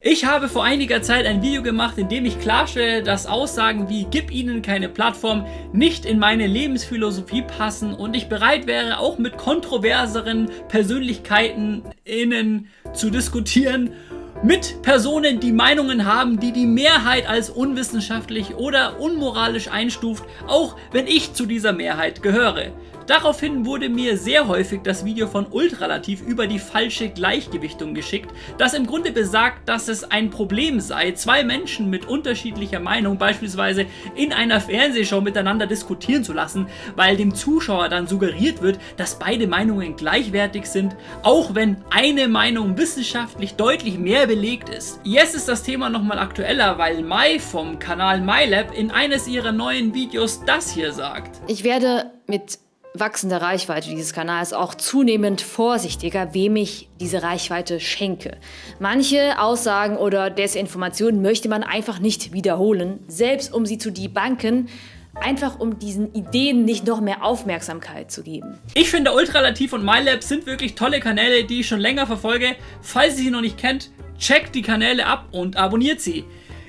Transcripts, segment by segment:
Ich habe vor einiger Zeit ein Video gemacht, in dem ich klarstelle, dass Aussagen wie Gib ihnen keine Plattform nicht in meine Lebensphilosophie passen und ich bereit wäre, auch mit kontroverseren Persönlichkeiten innen zu diskutieren, mit Personen, die Meinungen haben, die die Mehrheit als unwissenschaftlich oder unmoralisch einstuft, auch wenn ich zu dieser Mehrheit gehöre. Daraufhin wurde mir sehr häufig das Video von Ultralativ über die falsche Gleichgewichtung geschickt, das im Grunde besagt, dass es ein Problem sei, zwei Menschen mit unterschiedlicher Meinung beispielsweise in einer Fernsehshow miteinander diskutieren zu lassen, weil dem Zuschauer dann suggeriert wird, dass beide Meinungen gleichwertig sind, auch wenn eine Meinung wissenschaftlich deutlich mehr belegt ist. Jetzt ist das Thema nochmal aktueller, weil Mai vom Kanal MyLab in eines ihrer neuen Videos das hier sagt. Ich werde mit wachsende Reichweite dieses Kanals auch zunehmend vorsichtiger, wem ich diese Reichweite schenke. Manche Aussagen oder Desinformationen möchte man einfach nicht wiederholen, selbst um sie zu debunken, einfach um diesen Ideen nicht noch mehr Aufmerksamkeit zu geben. Ich finde Ultralativ und MyLab sind wirklich tolle Kanäle, die ich schon länger verfolge. Falls ihr sie noch nicht kennt, checkt die Kanäle ab und abonniert sie.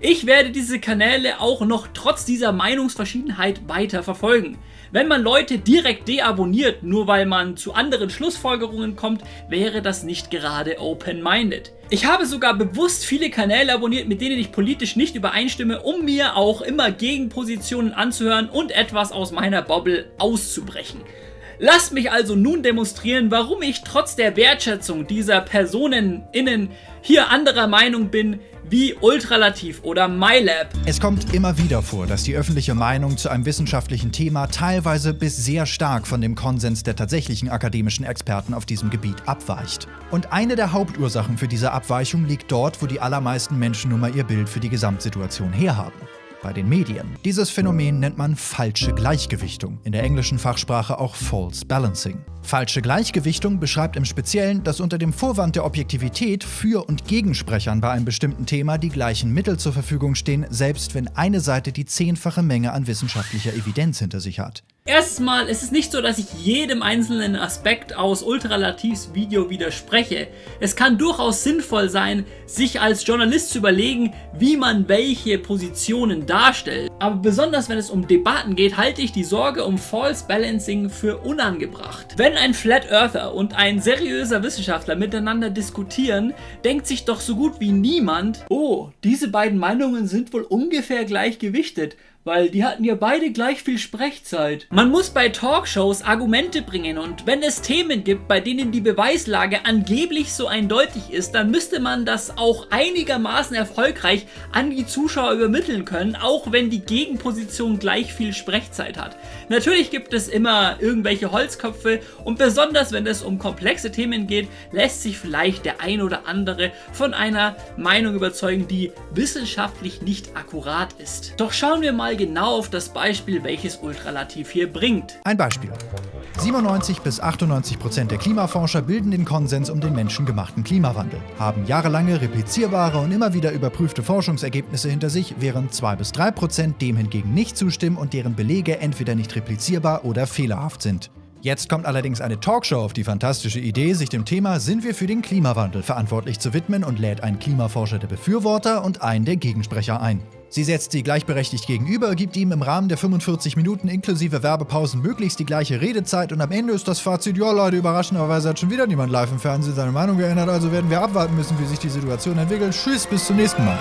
Ich werde diese Kanäle auch noch trotz dieser Meinungsverschiedenheit weiter verfolgen. Wenn man Leute direkt deabonniert, nur weil man zu anderen Schlussfolgerungen kommt, wäre das nicht gerade open-minded. Ich habe sogar bewusst viele Kanäle abonniert, mit denen ich politisch nicht übereinstimme, um mir auch immer Gegenpositionen anzuhören und etwas aus meiner Bubble auszubrechen. Lasst mich also nun demonstrieren, warum ich trotz der Wertschätzung dieser Personen innen hier anderer Meinung bin, wie Ultralativ oder MyLab. Es kommt immer wieder vor, dass die öffentliche Meinung zu einem wissenschaftlichen Thema teilweise bis sehr stark von dem Konsens der tatsächlichen akademischen Experten auf diesem Gebiet abweicht. Und eine der Hauptursachen für diese Abweichung liegt dort, wo die allermeisten Menschen nun mal ihr Bild für die Gesamtsituation herhaben bei den Medien. Dieses Phänomen nennt man falsche Gleichgewichtung, in der englischen Fachsprache auch False Balancing. Falsche Gleichgewichtung beschreibt im Speziellen, dass unter dem Vorwand der Objektivität Für- und Gegensprechern bei einem bestimmten Thema die gleichen Mittel zur Verfügung stehen, selbst wenn eine Seite die zehnfache Menge an wissenschaftlicher Evidenz hinter sich hat. Erstmal ist es nicht so, dass ich jedem einzelnen Aspekt aus Ultralativs Video widerspreche. Es kann durchaus sinnvoll sein, sich als Journalist zu überlegen, wie man welche Positionen darstellt. Aber besonders wenn es um Debatten geht, halte ich die Sorge um False Balancing für unangebracht. Wenn ein Flat Earther und ein seriöser Wissenschaftler miteinander diskutieren, denkt sich doch so gut wie niemand, oh, diese beiden Meinungen sind wohl ungefähr gleich gewichtet weil die hatten ja beide gleich viel Sprechzeit. Man muss bei Talkshows Argumente bringen und wenn es Themen gibt, bei denen die Beweislage angeblich so eindeutig ist, dann müsste man das auch einigermaßen erfolgreich an die Zuschauer übermitteln können, auch wenn die Gegenposition gleich viel Sprechzeit hat. Natürlich gibt es immer irgendwelche Holzköpfe und besonders wenn es um komplexe Themen geht, lässt sich vielleicht der ein oder andere von einer Meinung überzeugen, die wissenschaftlich nicht akkurat ist. Doch schauen wir mal mal genau auf das Beispiel, welches Ultralativ hier bringt. Ein Beispiel. 97 bis 98 Prozent der Klimaforscher bilden den Konsens um den menschengemachten Klimawandel, haben jahrelange replizierbare und immer wieder überprüfte Forschungsergebnisse hinter sich, während 2 bis 3 Prozent dem hingegen nicht zustimmen und deren Belege entweder nicht replizierbar oder fehlerhaft sind. Jetzt kommt allerdings eine Talkshow auf die fantastische Idee, sich dem Thema Sind wir für den Klimawandel verantwortlich zu widmen und lädt einen Klimaforscher der Befürworter und einen der Gegensprecher ein. Sie setzt sie gleichberechtigt gegenüber, gibt ihm im Rahmen der 45 Minuten inklusive Werbepausen möglichst die gleiche Redezeit und am Ende ist das Fazit, ja Leute, überraschenderweise hat schon wieder niemand live im Fernsehen seine Meinung geändert, also werden wir abwarten müssen, wie sich die Situation entwickelt. Tschüss, bis zum nächsten Mal.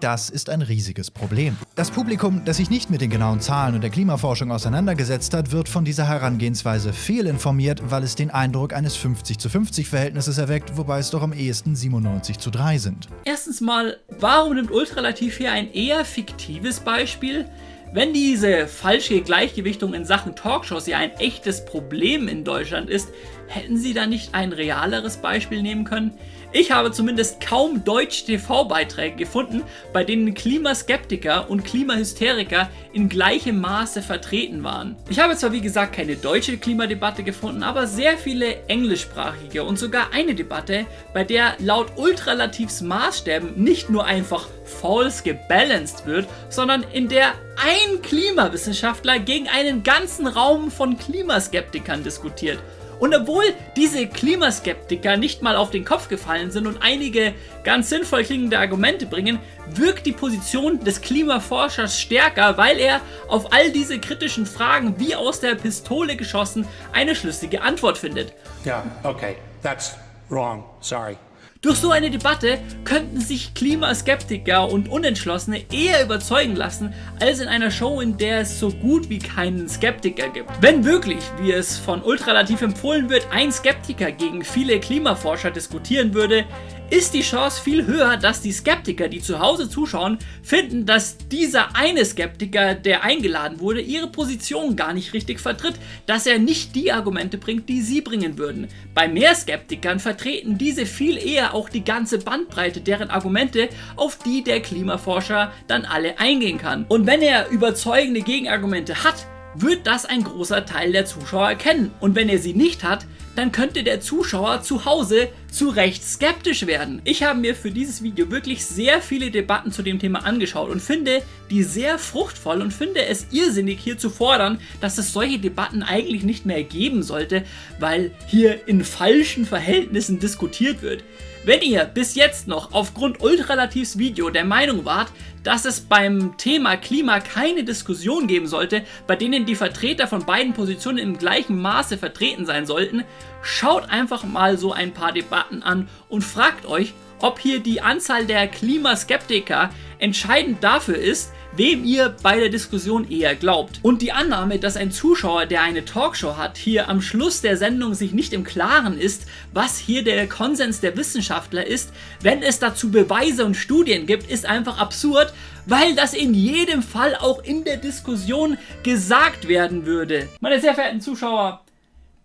Das ist ein riesiges Problem. Das Publikum, das sich nicht mit den genauen Zahlen und der Klimaforschung auseinandergesetzt hat, wird von dieser Herangehensweise fehlinformiert, weil es den Eindruck eines 50 zu 50 Verhältnisses erweckt, wobei es doch am ehesten 97 zu 3 sind. Erstens mal, warum nimmt Ultralativ hier ein eher fiktives Beispiel? Wenn diese falsche Gleichgewichtung in Sachen Talkshows ja ein echtes Problem in Deutschland ist, hätten sie da nicht ein realeres Beispiel nehmen können? Ich habe zumindest kaum deutsche TV-Beiträge gefunden, bei denen Klimaskeptiker und Klimahysteriker in gleichem Maße vertreten waren. Ich habe zwar wie gesagt keine deutsche Klimadebatte gefunden, aber sehr viele englischsprachige und sogar eine Debatte, bei der laut Ultralativs Maßstäben nicht nur einfach false gebalanced wird, sondern in der ein Klimawissenschaftler gegen einen ganzen Raum von Klimaskeptikern diskutiert Und obwohl diese Klimaskeptiker nicht mal auf den Kopf gefallen sind und einige ganz sinnvoll klingende Argumente bringen, wirkt die Position des Klimaforschers stärker, weil er auf all diese kritischen Fragen wie aus der Pistole geschossen eine schlüssige Antwort findet. Yeah, okay, that's wrong, sorry. Durch so eine Debatte könnten sich Klimaskeptiker und Unentschlossene eher überzeugen lassen, als in einer Show, in der es so gut wie keinen Skeptiker gibt. Wenn wirklich, wie es von Ultralativ empfohlen wird, ein Skeptiker gegen viele Klimaforscher diskutieren würde, ist die Chance viel höher, dass die Skeptiker, die zu Hause zuschauen, finden, dass dieser eine Skeptiker, der eingeladen wurde, ihre Position gar nicht richtig vertritt, dass er nicht die Argumente bringt, die sie bringen würden. Bei mehr Skeptikern vertreten diese viel eher auch die ganze Bandbreite deren Argumente, auf die der Klimaforscher dann alle eingehen kann. Und wenn er überzeugende Gegenargumente hat, wird das ein großer Teil der Zuschauer erkennen. Und wenn er sie nicht hat, dann könnte der Zuschauer zu Hause zu Recht skeptisch werden. Ich habe mir für dieses Video wirklich sehr viele Debatten zu dem Thema angeschaut und finde die sehr fruchtvoll und finde es irrsinnig hier zu fordern, dass es solche Debatten eigentlich nicht mehr geben sollte, weil hier in falschen Verhältnissen diskutiert wird. Wenn ihr bis jetzt noch aufgrund Ultralativs Video der Meinung wart, dass es beim Thema Klima keine Diskussion geben sollte, bei denen die Vertreter von beiden Positionen im gleichen Maße vertreten sein sollten, schaut einfach mal so ein paar Debatten an und fragt euch, ob hier die Anzahl der Klimaskeptiker entscheidend dafür ist, wem ihr bei der Diskussion eher glaubt. Und die Annahme, dass ein Zuschauer, der eine Talkshow hat, hier am Schluss der Sendung sich nicht im Klaren ist, was hier der Konsens der Wissenschaftler ist, wenn es dazu Beweise und Studien gibt, ist einfach absurd, weil das in jedem Fall auch in der Diskussion gesagt werden würde. Meine sehr verehrten Zuschauer,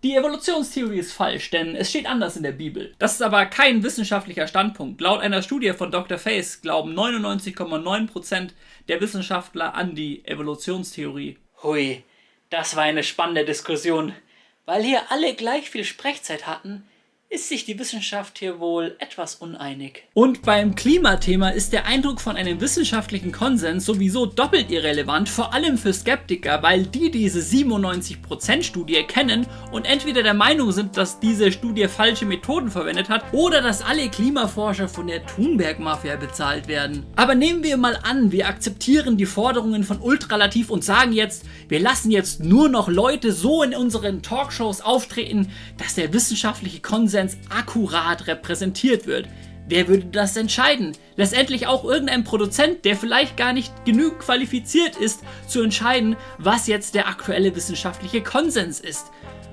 die Evolutionstheorie ist falsch, denn es steht anders in der Bibel. Das ist aber kein wissenschaftlicher Standpunkt. Laut einer Studie von Dr. Face glauben 99,9% der Wissenschaftler an die Evolutionstheorie. Hui, das war eine spannende Diskussion. Weil hier alle gleich viel Sprechzeit hatten, ist sich die Wissenschaft hier wohl etwas uneinig. Und beim Klimathema ist der Eindruck von einem wissenschaftlichen Konsens sowieso doppelt irrelevant, vor allem für Skeptiker, weil die diese 97% Studie kennen und entweder der Meinung sind, dass diese Studie falsche Methoden verwendet hat oder dass alle Klimaforscher von der Thunberg-Mafia bezahlt werden. Aber nehmen wir mal an, wir akzeptieren die Forderungen von Ultralativ und sagen jetzt, wir lassen jetzt nur noch Leute so in unseren Talkshows auftreten, dass der wissenschaftliche Konsens Konsens akkurat repräsentiert wird. Wer würde das entscheiden? Letztendlich auch irgendein Produzent, der vielleicht gar nicht genug qualifiziert ist, zu entscheiden, was jetzt der aktuelle wissenschaftliche Konsens ist.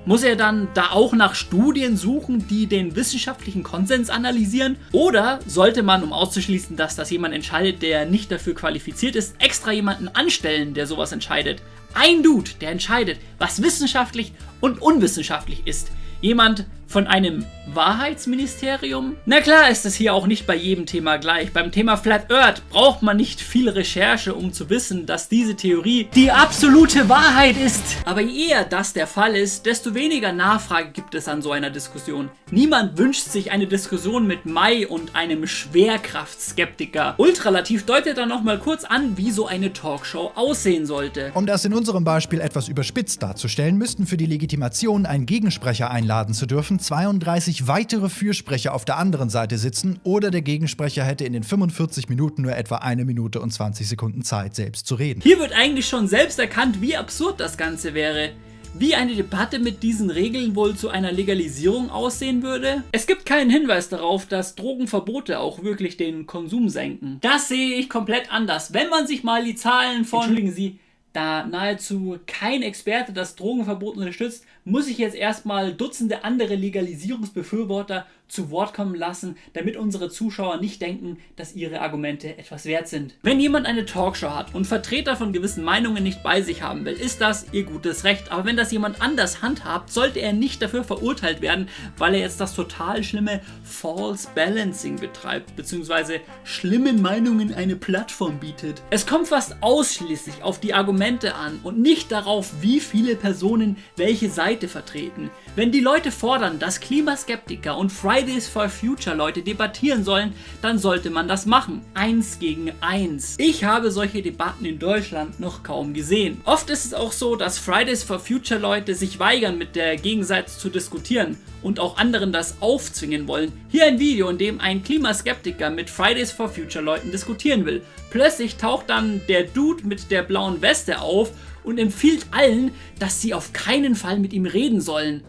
Muss er dann da auch nach Studien suchen, die den wissenschaftlichen Konsens analysieren? Oder sollte man, um auszuschließen, dass das jemand entscheidet, der nicht dafür qualifiziert ist, extra jemanden anstellen, der sowas entscheidet? Ein Dude, der entscheidet, was wissenschaftlich und unwissenschaftlich ist. Jemand von einem Wahrheitsministerium? Na klar ist es hier auch nicht bei jedem Thema gleich. Beim Thema Flat Earth braucht man nicht viel Recherche, um zu wissen, dass diese Theorie die absolute Wahrheit ist. Aber je eher das der Fall ist, desto weniger Nachfrage gibt es an so einer Diskussion. Niemand wünscht sich eine Diskussion mit Mai und einem Schwerkraftskeptiker. Ultralativ deutet dann nochmal kurz an, wie so eine Talkshow aussehen sollte. Um das in unserem Beispiel etwas überspitzt darzustellen, müssten für die Legitimation einen Gegensprecher einladen zu dürfen 32 weitere Fürsprecher auf der anderen Seite sitzen oder der Gegensprecher hätte in den 45 Minuten nur etwa eine Minute und 20 Sekunden Zeit, selbst zu reden. Hier wird eigentlich schon selbst erkannt, wie absurd das Ganze wäre. Wie eine Debatte mit diesen Regeln wohl zu einer Legalisierung aussehen würde? Es gibt keinen Hinweis darauf, dass Drogenverbote auch wirklich den Konsum senken. Das sehe ich komplett anders. Wenn man sich mal die Zahlen von... Entschuldigen Sie, da nahezu kein Experte das Drogenverbot unterstützt, muss ich jetzt erstmal Dutzende andere Legalisierungsbefürworter zu Wort kommen lassen, damit unsere Zuschauer nicht denken, dass ihre Argumente etwas wert sind. Wenn jemand eine Talkshow hat und Vertreter von gewissen Meinungen nicht bei sich haben will, ist das ihr gutes Recht. Aber wenn das jemand anders handhabt, sollte er nicht dafür verurteilt werden, weil er jetzt das total schlimme False Balancing betreibt, beziehungsweise schlimmen Meinungen eine Plattform bietet. Es kommt fast ausschließlich auf die Argumente an und nicht darauf, wie viele Personen welche Seite vertreten. Wenn die Leute fordern, dass Klimaskeptiker und Fridays for Future Leute debattieren sollen, dann sollte man das machen. Eins gegen eins. Ich habe solche Debatten in Deutschland noch kaum gesehen. Oft ist es auch so, dass Fridays for Future Leute sich weigern, mit der Gegenseite zu diskutieren und auch anderen das aufzwingen wollen. Hier ein Video, in dem ein Klimaskeptiker mit Fridays for Future Leuten diskutieren will. Plötzlich taucht dann der Dude mit der blauen Weste auf und empfiehlt allen, dass sie auf keinen Fall mit ihm reden sollen.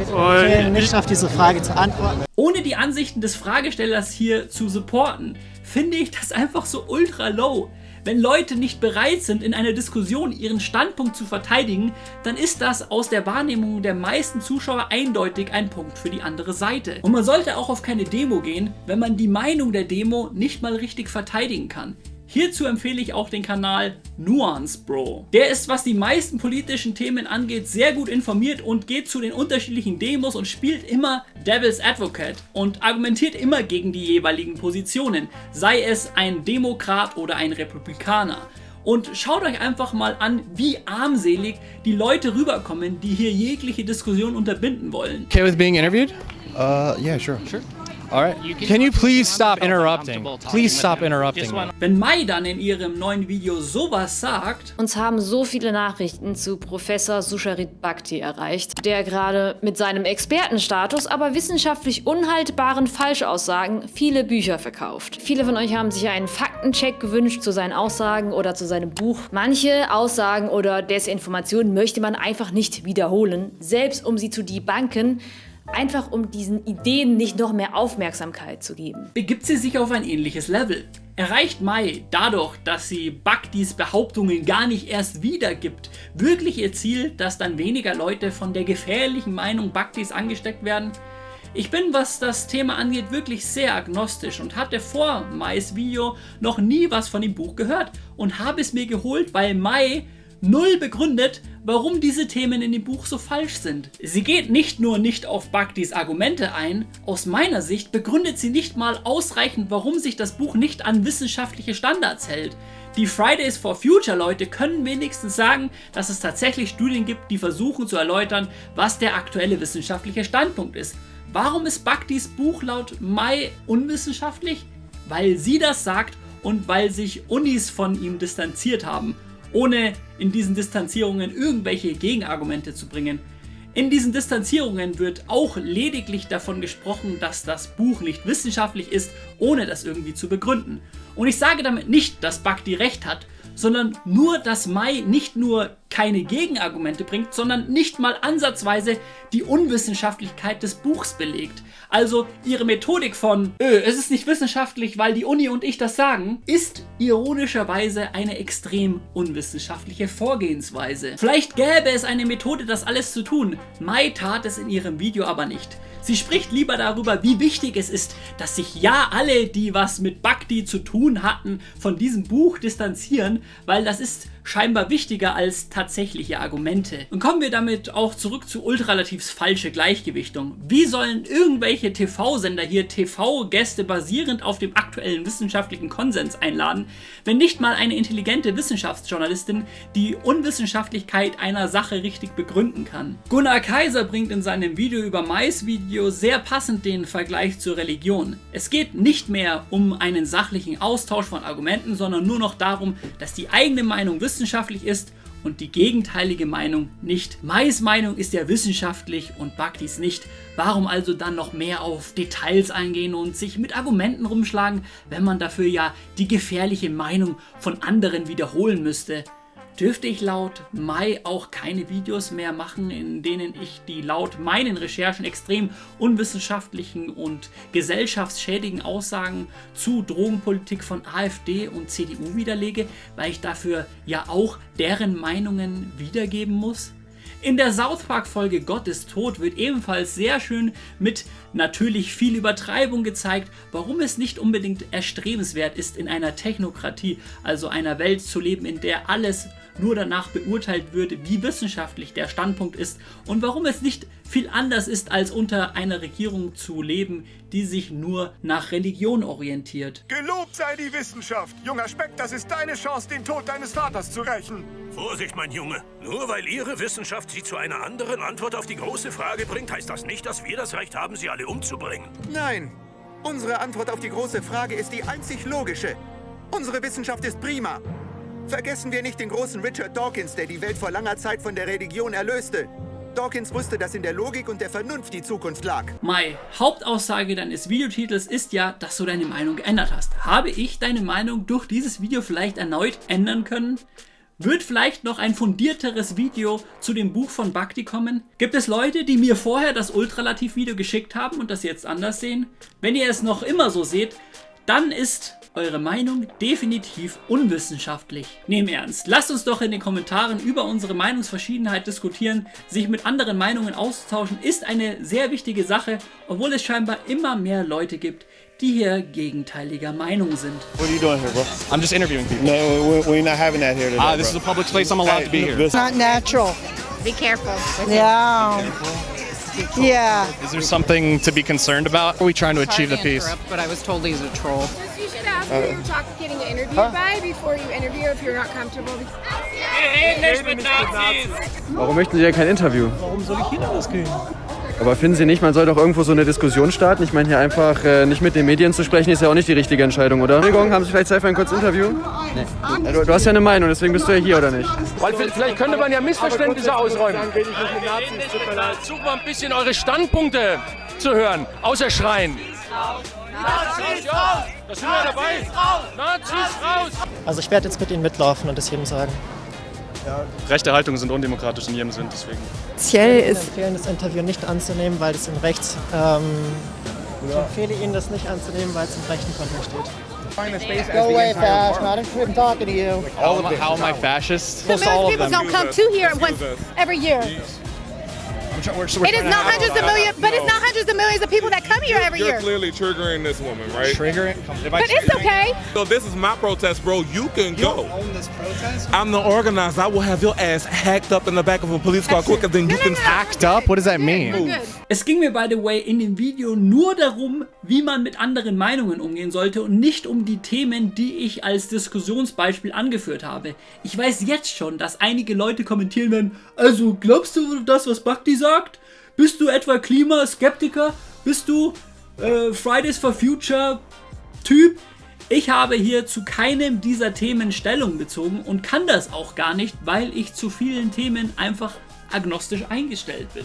Ich nicht auf diese Frage zu antworten. Ohne die Ansichten des Fragestellers hier zu supporten, finde ich das einfach so ultra low. Wenn Leute nicht bereit sind, in einer Diskussion ihren Standpunkt zu verteidigen, dann ist das aus der Wahrnehmung der meisten Zuschauer eindeutig ein Punkt für die andere Seite. Und man sollte auch auf keine Demo gehen, wenn man die Meinung der Demo nicht mal richtig verteidigen kann. Hierzu empfehle ich auch den Kanal Nuance Bro. Der ist, was die meisten politischen Themen angeht, sehr gut informiert und geht zu den unterschiedlichen Demos und spielt immer Devil's Advocate und argumentiert immer gegen die jeweiligen Positionen, sei es ein Demokrat oder ein Republikaner. Und schaut euch einfach mal an, wie armselig die Leute rüberkommen, die hier jegliche Diskussion unterbinden wollen. Okay with being interviewed? Uh, yeah, sure. Sure. All right. Can you please stop interrupting? Please stop interrupting. Wenn Mai dann in ihrem neuen Video sowas sagt, Uns haben so viele Nachrichten zu Professor Susharit Bhakti erreicht, der gerade mit seinem Expertenstatus, aber wissenschaftlich unhaltbaren Falschaussagen viele Bücher verkauft. Viele von euch haben sich einen Faktencheck gewünscht zu seinen Aussagen oder zu seinem Buch. Manche Aussagen oder Desinformationen möchte man einfach nicht wiederholen, selbst um sie zu debunken, einfach um diesen Ideen nicht noch mehr Aufmerksamkeit zu geben. begibt sie sich auf ein ähnliches Level. Erreicht Mai dadurch, dass sie Bhaktis Behauptungen gar nicht erst wiedergibt, wirklich ihr Ziel, dass dann weniger Leute von der gefährlichen Meinung Bhaktis angesteckt werden? Ich bin, was das Thema angeht, wirklich sehr agnostisch und hatte vor Mais Video noch nie was von dem Buch gehört und habe es mir geholt, weil Mai null begründet, warum diese Themen in dem Buch so falsch sind. Sie geht nicht nur nicht auf Bhaktis Argumente ein, aus meiner Sicht begründet sie nicht mal ausreichend, warum sich das Buch nicht an wissenschaftliche Standards hält. Die Fridays for Future Leute können wenigstens sagen, dass es tatsächlich Studien gibt, die versuchen zu erläutern, was der aktuelle wissenschaftliche Standpunkt ist. Warum ist Bhaktis Buch laut Mai unwissenschaftlich? Weil sie das sagt und weil sich Unis von ihm distanziert haben ohne in diesen Distanzierungen irgendwelche Gegenargumente zu bringen. In diesen Distanzierungen wird auch lediglich davon gesprochen, dass das Buch nicht wissenschaftlich ist, ohne das irgendwie zu begründen. Und ich sage damit nicht, dass Bhakti recht hat, sondern nur, dass Mai nicht nur keine Gegenargumente bringt, sondern nicht mal ansatzweise die Unwissenschaftlichkeit des Buchs belegt. Also ihre Methodik von, öh, es ist nicht wissenschaftlich, weil die Uni und ich das sagen, ist ironischerweise eine extrem unwissenschaftliche Vorgehensweise. Vielleicht gäbe es eine Methode, das alles zu tun. Mai tat es in ihrem Video aber nicht. Sie spricht lieber darüber, wie wichtig es ist, dass sich ja alle, die was mit Bhakti zu tun hatten, von diesem Buch distanzieren, weil das ist scheinbar wichtiger als tatsächliche Argumente. Und kommen wir damit auch zurück zu Ultralativs falsche Gleichgewichtung. Wie sollen irgendwelche TV-Sender hier TV-Gäste basierend auf dem aktuellen wissenschaftlichen Konsens einladen, wenn nicht mal eine intelligente Wissenschaftsjournalistin die Unwissenschaftlichkeit einer Sache richtig begründen kann? Gunnar Kaiser bringt in seinem Video über Mais Video sehr passend den Vergleich zur Religion. Es geht nicht mehr um einen sachlichen Austausch von Argumenten, sondern nur noch darum, dass die eigene Meinung wissenschaftlich ist und die gegenteilige Meinung nicht. Mais Meinung ist ja wissenschaftlich und Bhaktis nicht. Warum also dann noch mehr auf Details eingehen und sich mit Argumenten rumschlagen, wenn man dafür ja die gefährliche Meinung von anderen wiederholen müsste? Dürfte ich laut Mai auch keine Videos mehr machen, in denen ich die laut meinen Recherchen extrem unwissenschaftlichen und gesellschaftsschädigen Aussagen zu Drogenpolitik von AfD und CDU widerlege, weil ich dafür ja auch deren Meinungen wiedergeben muss? In der South Park Folge Gott ist tot wird ebenfalls sehr schön mit natürlich viel Übertreibung gezeigt, warum es nicht unbedingt erstrebenswert ist, in einer Technokratie, also einer Welt zu leben, in der alles nur danach beurteilt wird, wie wissenschaftlich der Standpunkt ist und warum es nicht viel anders ist, als unter einer Regierung zu leben, die sich nur nach Religion orientiert. Gelobt sei die Wissenschaft! Junger Speck, das ist deine Chance, den Tod deines Vaters zu rächen. Vorsicht, mein Junge. Nur weil Ihre Wissenschaft Sie zu einer anderen Antwort auf die große Frage bringt, heißt das nicht, dass wir das Recht haben, Sie alle umzubringen. Nein. Unsere Antwort auf die große Frage ist die einzig logische. Unsere Wissenschaft ist prima. Vergessen wir nicht den großen Richard Dawkins, der die Welt vor langer Zeit von der Religion erlöste. Dawkins wusste, dass in der Logik und der Vernunft die Zukunft lag. Mai, Hauptaussage deines Videotitels ist ja, dass du deine Meinung geändert hast. Habe ich deine Meinung durch dieses Video vielleicht erneut ändern können? Wird vielleicht noch ein fundierteres Video zu dem Buch von Bhakti kommen? Gibt es Leute, die mir vorher das Ultralativ-Video geschickt haben und das jetzt anders sehen? Wenn ihr es noch immer so seht, dann ist eure Meinung definitiv unwissenschaftlich. Nehm ernst. Lasst uns doch in den Kommentaren über unsere Meinungsverschiedenheit diskutieren. Sich mit anderen Meinungen auszutauschen ist eine sehr wichtige Sache, obwohl es scheinbar immer mehr Leute gibt, die hier gegenteiliger Meinung sind. What are you doing here, bro? I'm just interviewing people. No, we're, we're not having that here today. Ah, this is a public place. I'm allowed to be here. It's not natural. Be careful. Yeah. Yeah. Is there something to be concerned about? Are we trying to achieve the peace? But I was told he's a troll. Ask who you're talking, getting interviewed by before you interview if you're not comfortable. Warum möchten Sie denn kein Interview? Warum soll ich hier rausgehen? Aber finden Sie nicht, man soll doch irgendwo so eine Diskussion starten? Ich meine, hier einfach äh, nicht mit den Medien zu sprechen, ist ja auch nicht die richtige Entscheidung, oder? Entschuldigung, haben Sie vielleicht Zeit für ein kurzes Interview? Nee. Ja, du, du, hast ja eine Meinung, deswegen bist du ja hier, oder nicht? Weil vielleicht könnte man ja Missverständnisse ausräumen. Versucht mal ein bisschen eure Standpunkte zu hören, außer Schreien. Nazis raus! Da sind wir dabei! Nazis raus! Also ich werde jetzt mit Ihnen mitlaufen und das jedem sagen. Ja, rechte Haltungen sind undemokratisch in jedem Sinn, deswegen. Speziell ist. Ich empfehle das Interview nicht anzunehmen, weil es im Rechts. Ähm, ich empfehle Ihnen das nicht anzunehmen, weil es im rechten Kontext steht. Go away, Fash. Not interested in talking to you. All of how am I fascist? Most people don't come to here once every year. We're, it is not hundreds of millions, but it's not hundreds of millions of people that come here every You're year. clearly triggering this woman, right? Triggering? But it's okay. So this is my protest, bro. You can You go. own this protest? I'm the organizer. I will have your ass hacked up in the back of a police car quicker than you can Hacked up? What does that mean? Es ging mir by the way in dem Video nur darum, wie man mit anderen Meinungen umgehen sollte und nicht um die Themen, die ich als Diskussionsbeispiel angeführt habe. Ich weiß jetzt schon, dass einige Leute kommentieren werden, also glaubst du das, was Bhakti sagt? Bist du etwa Klimaskeptiker? Bist du äh, Fridays for Future Typ? Ich habe hier zu keinem dieser Themen Stellung bezogen und kann das auch gar nicht, weil ich zu vielen Themen einfach agnostisch eingestellt bin.